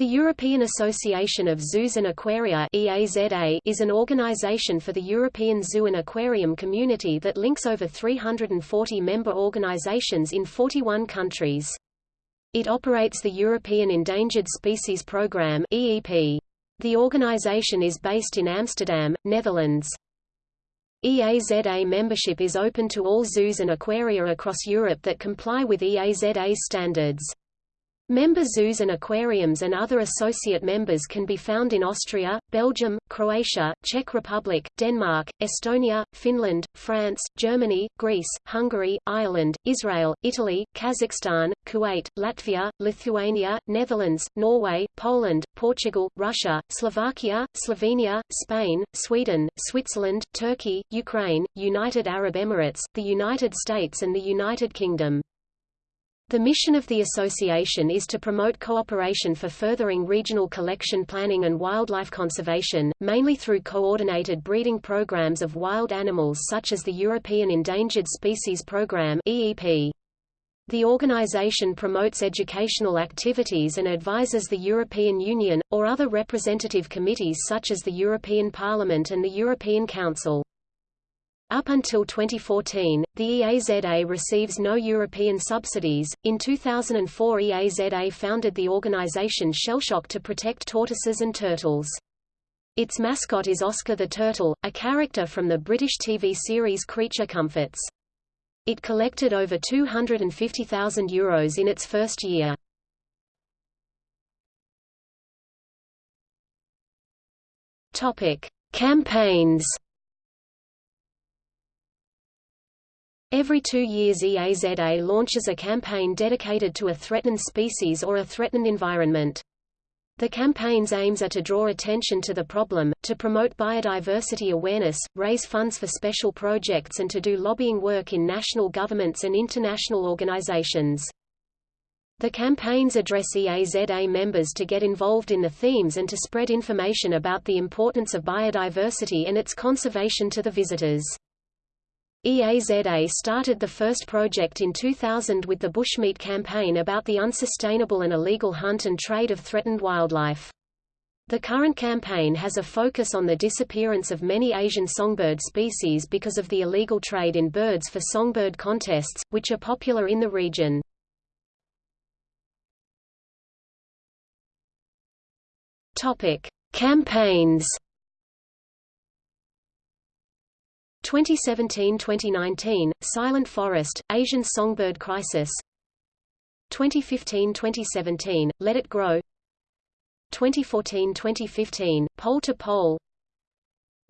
The European Association of Zoos and Aquaria EAZA is an organization for the European zoo and aquarium community that links over 340 member organizations in 41 countries. It operates the European Endangered Species Programme. The organization is based in Amsterdam, Netherlands. EAZA membership is open to all zoos and aquaria across Europe that comply with EAZA's standards. Member zoos and aquariums and other associate members can be found in Austria, Belgium, Croatia, Czech Republic, Denmark, Estonia, Finland, France, Germany, Greece, Hungary, Ireland, Israel, Italy, Kazakhstan, Kuwait, Latvia, Lithuania, Netherlands, Norway, Poland, Portugal, Russia, Slovakia, Slovenia, Spain, Sweden, Switzerland, Turkey, Ukraine, United Arab Emirates, the United States and the United Kingdom. The mission of the association is to promote cooperation for furthering regional collection planning and wildlife conservation, mainly through coordinated breeding programs of wild animals such as the European Endangered Species Programme (EEP). The organization promotes educational activities and advises the European Union, or other representative committees such as the European Parliament and the European Council. Up until 2014, the EAZA receives no European subsidies. In 2004, EAZA founded the organization Shellshock to protect tortoises and turtles. Its mascot is Oscar the Turtle, a character from the British TV series Creature Comforts. It collected over €250,000 Euros in its first year. Campaigns Every two years EAZA launches a campaign dedicated to a threatened species or a threatened environment. The campaign's aims are to draw attention to the problem, to promote biodiversity awareness, raise funds for special projects and to do lobbying work in national governments and international organizations. The campaigns address EAZA members to get involved in the themes and to spread information about the importance of biodiversity and its conservation to the visitors. EAZA started the first project in 2000 with the Bushmeat campaign about the unsustainable and illegal hunt and trade of threatened wildlife. The current campaign has a focus on the disappearance of many Asian songbird species because of the illegal trade in birds for songbird contests, which are popular in the region. Topic: Campaigns 2017–2019, Silent Forest, Asian Songbird Crisis. 2015–2017, Let It Grow. 2014–2015, Pole to Pole.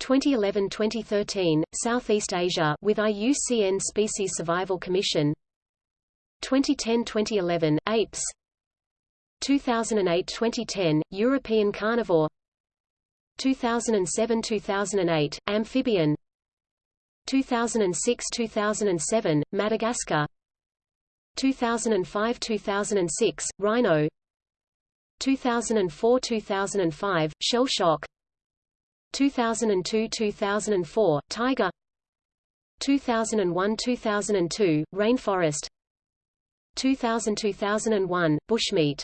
2011–2013, Southeast Asia with IUCN Species Survival Commission. 2010–2011, Apes. 2008–2010, European Carnivore. 2007–2008, Amphibian 2006–2007, Madagascar 2005–2006, Rhino 2004–2005, Shell Shock 2002–2004, Tiger 2001–2002, Rainforest 2000–2001, Bushmeat